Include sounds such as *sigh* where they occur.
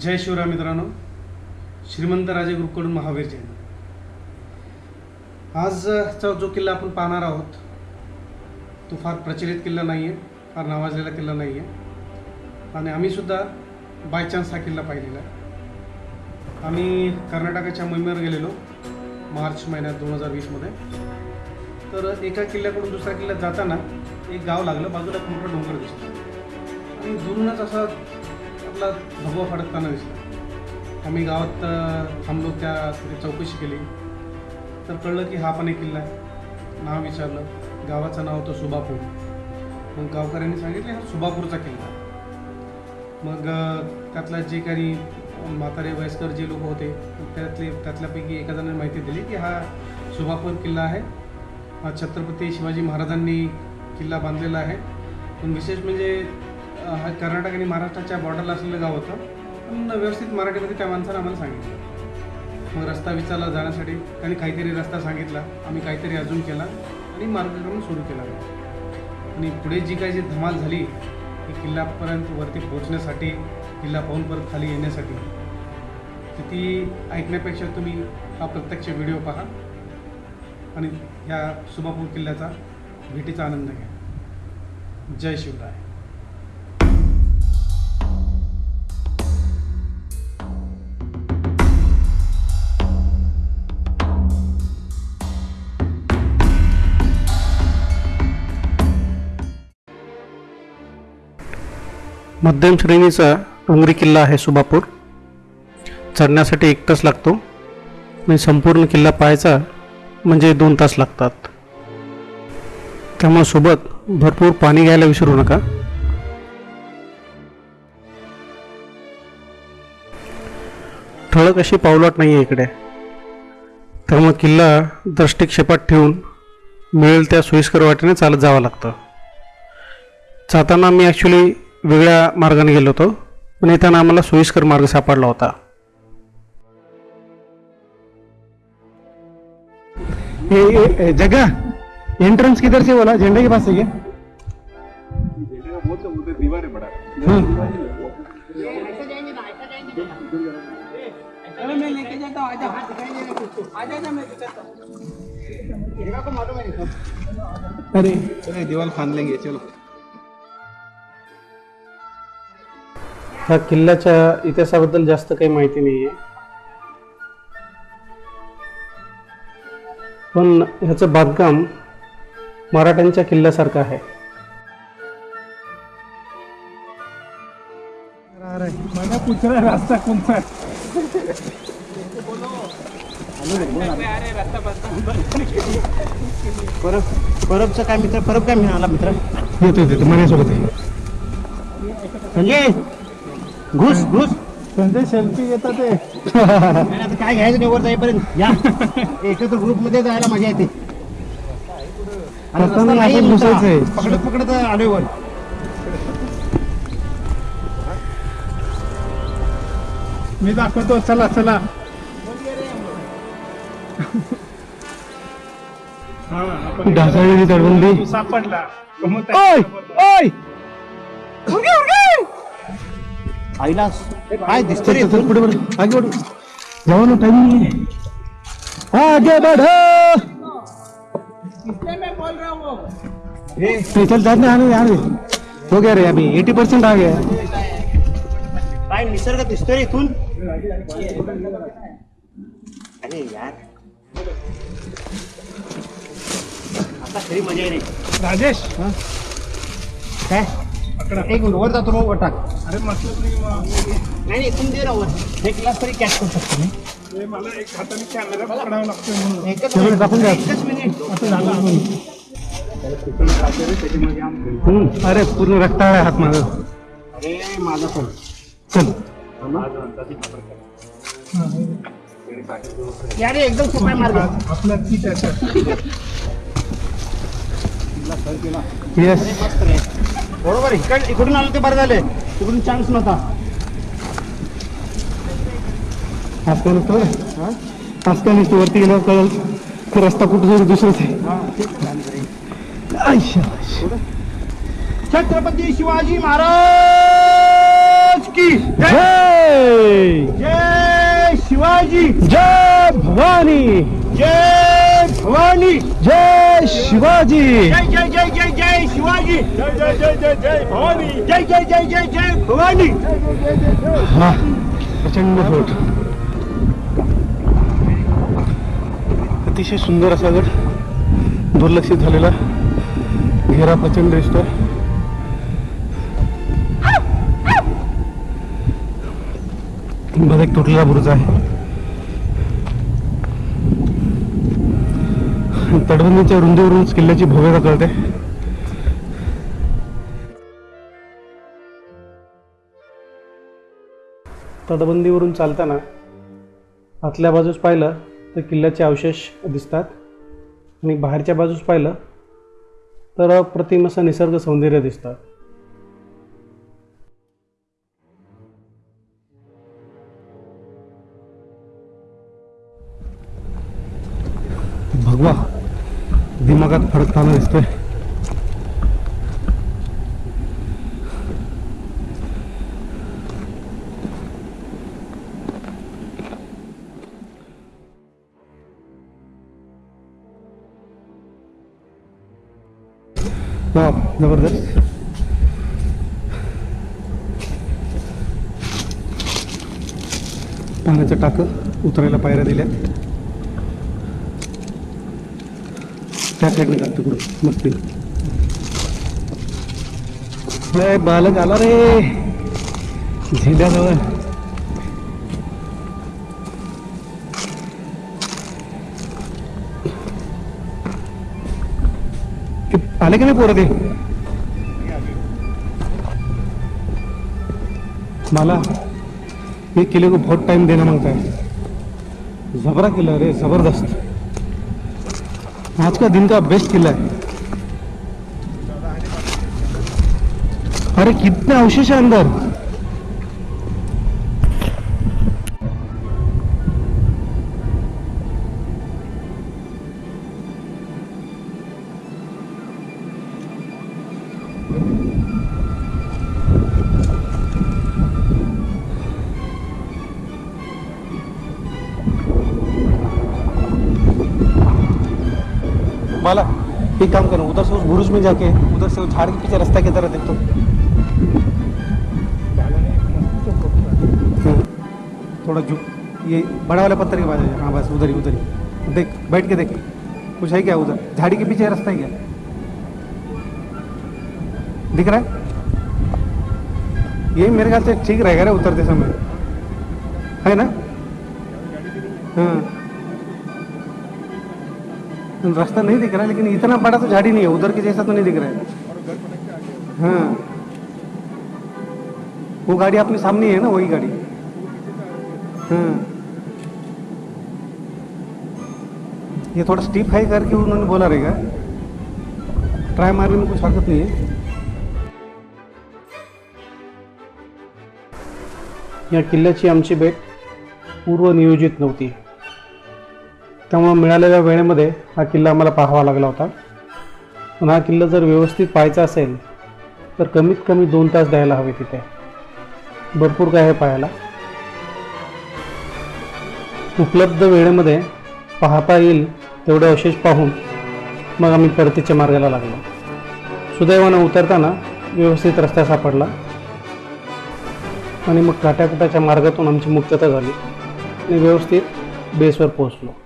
जय शिवराय मित्रांनो. श्रीमंत राजे ग्रुपकडून महावीर जयंती. आजचा जो किल्ला आपण पाहणार आहोत. तो फार प्रचलित किल्ला नाही आहे फार नावाजलेला किल्ला नाही आहे आणि आम्हीसुद्धा बाय चान्स हा किल्ला पाहिलेला आहे. आम्ही कर्नाटकाच्या मोहिमेवर गेलेलो मार्च महिन्यात दोन हजार वीसमध्ये तर एका किल्ल्याकडून दुसऱ्या किल्ल्यात जाताना एक गाव लागलं बाजूला एक मोठा डोंगर दिसतो. आणि दुरूनच असा आपला भगवा फडकताना दिसला. आम्ही गावात थांबलो त्या तिथे चौकशी केली. तर कळलं की हा पण एक किल्ला आहे. नाव विचारलं. गावाचं नाव होतं सुबापूर. मग गावकऱ्यांनी सांगितले हा सुबापूरचा किल्ला मग त्यातला त्यातल्या जे काही म्हातारे वयस्कर जे लोक होते त्यातले त्यातल्यापैकी एका जणांनी माहिती दिली की हा सुभापूर किल्ला आहे. हा छत्रपती शिवाजी महाराजांनी किल्ला बांधलेला आहे. पण विशेष म्हणजे कर्नाटक आणि महाराष्ट्राच्या बॉर्डरला असलेलं गाव होतं. पण व्यवस्थित मराठीमध्ये त्या माणसानं आम्हाला सांगितलं. मग रस्ता विचारला जाण्यासाठी त्यांनी काहीतरी रस्ता सांगितला. आम्ही काहीतरी अजून केला आणि मार्गक्रमण सुरू केला. आणि पुढे जी काही जी धमाल झाली ती किल्ल्यापर्यंत वरती पोहोचण्यासाठी किल्ला पाहून परत खाली येण्यासाठी तर ती ऐकण्यापेक्षा तुम्ही हा प्रत्यक्ष व्हिडिओ पहा आणि ह्या सुभापूर किल्ल्याचा भेटीचा आनंद घ्या. जय शिवराय. मध्यम श्रेणीचा डोंगरी किल्ला आहे सुबापूर. चढण्यासाठी एक तास लागतो आणि संपूर्ण किल्ला पाहायचा म्हणजे दोन तास लागतात. त्यामुळे सोबत भरपूर पाणी घ्यायला विसरू नका. ठळक अशी पावलाट नाही आहे इकडे. त्यामुळे किल्ला दृष्टिक्षेपात ठेवून मिळेल त्या सोयीस्कर वाटेने चालत जावं लागतं. जाताना मी ॲक्च्युली वेगळ्या मार्गाने गेलो होतो पण येताना आम्हाला सोयीस्कर मार्ग सापडला होता. ये, ये, ये, जगह एंट्रेंस किधर से बोला? झंडे के पास से क्या? हाँ। चलो मैं लेके जाता ह्या किल्ल्याच्या इतिहासाबद्दल जास्त काही माहिती नाही आहे पण ह्याचं बांधकाम मराठ्यांच्या किल्ल्यासारखं आहे. मैंने पूछ रहा है रास्ता कौन सा है परब परबचं काय मित्र? परब काय मिळाला मित्र? येतो येतो माझ्यासोबत. म्हणजे घुस घुस. संजय सेल्फी घेतात ते. आता काय घ्यायचं नाही वर जाईपर्यंत या. *laughs* एकत्र ग्रुपमध्ये जायला मजा येते. घुसायचंय. पकडत पकडत आलोय वर मी दाखवतो चला चला. ढासळलेली तडबंदी सापडला. ओय ओय! आईला काय दिसतं? पुढे आगे बढ़ो जाओ ना टाइम नहीं है आगे बढ़ो इसलिए मैं बोल रहा नहीं, चल जाने आने यार हो गया रे अभी 80 परसेंट आ गया काय निसर्ग दिसतोय इथून? अरे यार. आता खरी मजा आहे रे राजेश काय? एक मिनिट वर जातो मग वर टाक. अरे मतलब नाही नाही दे एक ग्लास तरी कॅच करू शकतो मी. हे मला एक हाताने कॅमेरा पकडावा लागतोय म्हणून. एकच तेवढं टाकून द्या. एकच मिनिट. असं झालं हम्म, अरे पूर्ण रक्ता आहे हात माझा. अरे माझा पण. चल. यार हे एकदम सोपा मार्ग. आपला ती त्याच्यात येस मस्त रे. बरोबर इकड इकडून आलं ते बरं झालं इकडून चान्स नव्हता. आज काय नसतं वरती गेल्यावर कळल. की रस्ता कुठं जाईल दुसरंच आहे. छत्रपती शिवाजी महाराज की जय शिवाजी! जय भवानी! जय भवानी जय शिवाजी। जय जय जय जय जय शिवाजी। जय जय जय जय जय भवानी। जय जय जय जय जय भवानी। हा प्रचंड फोट. अतिशय सुंदर असा गड दुर्लक्षित झालेला घेरा प्रचंड दिसतोय. बघा एक तुटलेला बुरुज आहे. तटबंदीच्या रुंदीवरूनच किल्ल्याची भव्यता कळते तटबंदीवरून चालताना आतल्या बाजूस पाहिलं तर किल्ल्याचे अवशेष दिसतात आणि बाहेरच्या बाजूस पाहिलं तर अप्रतिम असं निसर्ग सौंदर्य दिसतं भगवा दिमागात फडकताना दिसतोय वा ज़बरदस्त। पाण्याचं टाकं उतरायला पायऱ्या दिल्या त्या साईडने का तिकडं मस्ती अरे बालक, आला रे। झेंड्याजवळ ते आले की नाही पोरं ते मला, ये किले को बहुत टाइम देना माँगता है। जबरा किला रे, ज़बरदस्त। आज का दिन का बेस्ट किला है अरे कितने अवशेष है अंदर. माला एक काम करो, उधर से उस बुरुज में जाके, उधर से झाड़ के पीछे रास्ता की तरह देख तो। हम्म। थोड़ा झुक ये बड़ा वाला पत्थर के पास हाँ। बस उधर ही उधर ही। देख, बैठ के देख। कुछ है क्या उधर? झाड़ी के पीछे रास्ता है क्या? दिख रहा है? ये मेरे ख्याल से ठीक रहेगा रे उतरते समय। है ना? हाँ। रास्ता नहीं दिख रहा है लेकिन इतना बड़ा तो झाड़ी नहीं है, उधर के जैसा तो नहीं दिख रहा है। हाँ। वो गाड़ी अपने सामने है ना, वही गाड़ी। हाँ। ये थोड़ा स्टीप हाई करके उन्होंने बोला रहेगा। ट्राई मारने में कुछ हरकत नहीं है। या किल्ल्याची आमची भेट पूर्वनियोजित नव्हती त्यामुळं मिळालेल्या वेळेमध्ये हा किल्ला आम्हाला पाहावा लागला होता. पण हा किल्ला जर व्यवस्थित पाहायचा असेल तर कमीत कमी दोन तास द्यायला हवे तिथे. भरपूर काय आहे पाहायला. उपलब्ध वेळेमध्ये पाहता येईल तेवढे अवशेष पाहून मग आम्ही परतीच्या मार्गाला लागलो. सुदैवानं उतरताना व्यवस्थित रस्ता सापडला. आणि मग काट्याकुटाच्या मार्गातून आमची मुक्तता झाली. आणि व्यवस्थित बेसवर पोहोचलो.